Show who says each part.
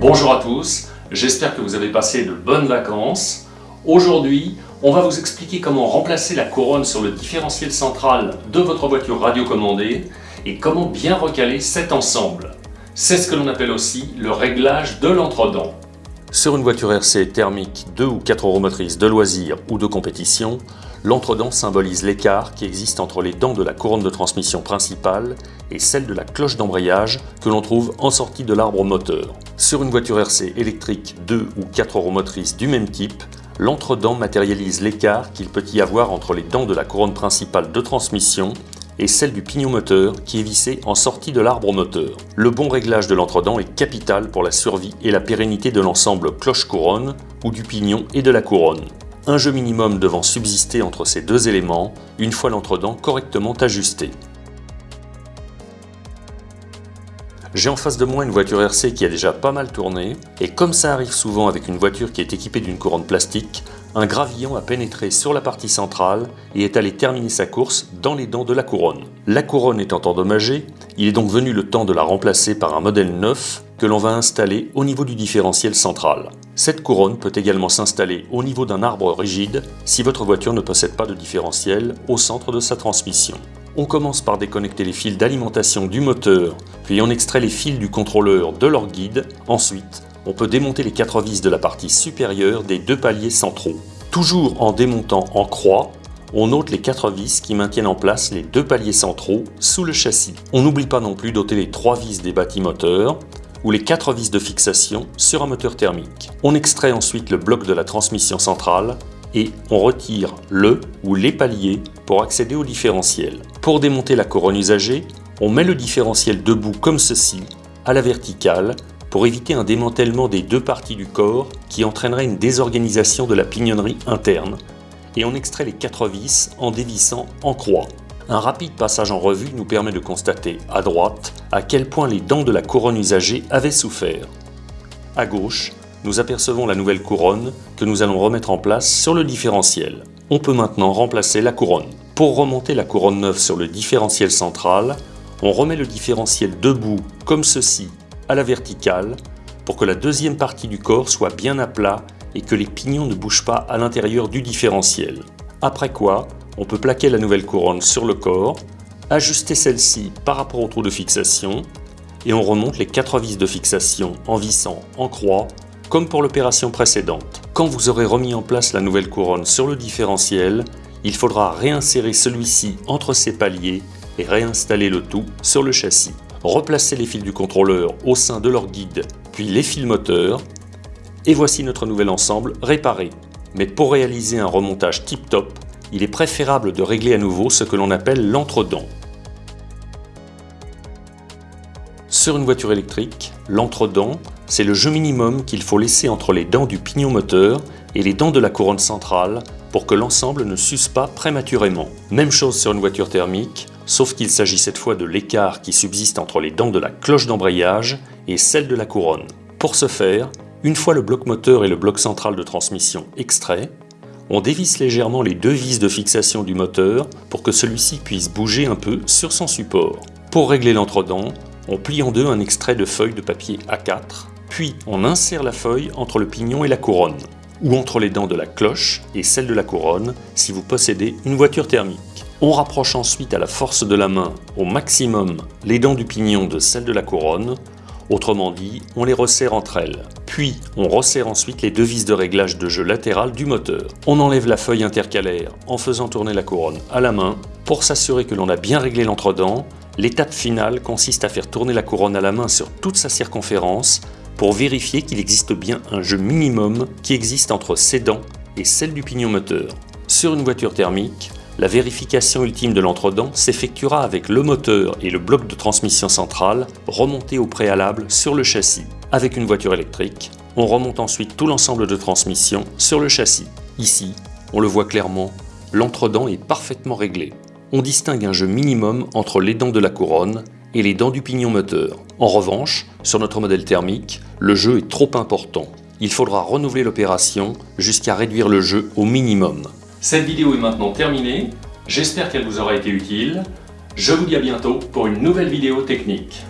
Speaker 1: Bonjour à tous, j'espère que vous avez passé de bonnes vacances. Aujourd'hui, on va vous expliquer comment remplacer la couronne sur le différentiel central de votre voiture radiocommandée et comment bien recaler cet ensemble. C'est ce que l'on appelle aussi le réglage de l'entredent. Sur une voiture RC thermique 2 ou 4 roues motrices de loisirs ou de compétition, l'entredent symbolise l'écart qui existe entre les dents de la couronne de transmission principale et celle de la cloche d'embrayage que l'on trouve en sortie de l'arbre moteur. Sur une voiture RC électrique 2 ou 4 roues motrices du même type, l'entredent matérialise l'écart qu'il peut y avoir entre les dents de la couronne principale de transmission et celle du pignon moteur qui est vissé en sortie de l'arbre moteur. Le bon réglage de l'entredent est capital pour la survie et la pérennité de l'ensemble cloche-couronne ou du pignon et de la couronne. Un jeu minimum devant subsister entre ces deux éléments une fois l'entredent correctement ajusté. J'ai en face de moi une voiture RC qui a déjà pas mal tourné, et comme ça arrive souvent avec une voiture qui est équipée d'une couronne plastique, un gravillon a pénétré sur la partie centrale et est allé terminer sa course dans les dents de la couronne. La couronne étant endommagée, il est donc venu le temps de la remplacer par un modèle neuf que l'on va installer au niveau du différentiel central. Cette couronne peut également s'installer au niveau d'un arbre rigide si votre voiture ne possède pas de différentiel au centre de sa transmission. On commence par déconnecter les fils d'alimentation du moteur, puis on extrait les fils du contrôleur de leur guide. Ensuite, on peut démonter les quatre vis de la partie supérieure des deux paliers centraux. Toujours en démontant en croix, on ôte les quatre vis qui maintiennent en place les deux paliers centraux sous le châssis. On n'oublie pas non plus d'ôter les trois vis des bâtis moteurs ou les quatre vis de fixation sur un moteur thermique. On extrait ensuite le bloc de la transmission centrale et on retire le ou les paliers pour accéder au différentiel. Pour démonter la couronne usagée, on met le différentiel debout comme ceci, à la verticale, pour éviter un démantèlement des deux parties du corps qui entraînerait une désorganisation de la pignonnerie interne, et on extrait les quatre vis en dévissant en croix. Un rapide passage en revue nous permet de constater à droite à quel point les dents de la couronne usagée avaient souffert. À gauche, nous apercevons la nouvelle couronne que nous allons remettre en place sur le différentiel. On peut maintenant remplacer la couronne. Pour remonter la couronne neuve sur le différentiel central, on remet le différentiel debout comme ceci à la verticale pour que la deuxième partie du corps soit bien à plat et que les pignons ne bougent pas à l'intérieur du différentiel. Après quoi, on peut plaquer la nouvelle couronne sur le corps, ajuster celle-ci par rapport au trou de fixation et on remonte les quatre vis de fixation en vissant en croix comme pour l'opération précédente. Quand vous aurez remis en place la nouvelle couronne sur le différentiel, il faudra réinsérer celui-ci entre ses paliers et réinstaller le tout sur le châssis. Replacer les fils du contrôleur au sein de leur guide, puis les fils moteurs, et voici notre nouvel ensemble réparé. Mais pour réaliser un remontage tip-top, il est préférable de régler à nouveau ce que l'on appelle l'entredent. Sur une voiture électrique, l'entredent, c'est le jeu minimum qu'il faut laisser entre les dents du pignon moteur et les dents de la couronne centrale pour que l'ensemble ne s'use pas prématurément. Même chose sur une voiture thermique, sauf qu'il s'agit cette fois de l'écart qui subsiste entre les dents de la cloche d'embrayage et celle de la couronne. Pour ce faire, une fois le bloc moteur et le bloc central de transmission extraits, on dévisse légèrement les deux vis de fixation du moteur pour que celui-ci puisse bouger un peu sur son support. Pour régler l'entredent, on plie en deux un extrait de feuille de papier A4, puis on insère la feuille entre le pignon et la couronne, ou entre les dents de la cloche et celle de la couronne si vous possédez une voiture thermique. On rapproche ensuite à la force de la main au maximum les dents du pignon de celle de la couronne, autrement dit, on les resserre entre elles. Puis, on resserre ensuite les vis de réglage de jeu latéral du moteur. On enlève la feuille intercalaire en faisant tourner la couronne à la main pour s'assurer que l'on a bien réglé l'entredent L'étape finale consiste à faire tourner la couronne à la main sur toute sa circonférence pour vérifier qu'il existe bien un jeu minimum qui existe entre ses dents et celle du pignon moteur. Sur une voiture thermique, la vérification ultime de l'entredent s'effectuera avec le moteur et le bloc de transmission centrale remontés au préalable sur le châssis. Avec une voiture électrique, on remonte ensuite tout l'ensemble de transmission sur le châssis. Ici, on le voit clairement, l'entredent est parfaitement réglé on distingue un jeu minimum entre les dents de la couronne et les dents du pignon moteur. En revanche, sur notre modèle thermique, le jeu est trop important. Il faudra renouveler l'opération jusqu'à réduire le jeu au minimum. Cette vidéo est maintenant terminée, j'espère qu'elle vous aura été utile. Je vous dis à bientôt pour une nouvelle vidéo technique.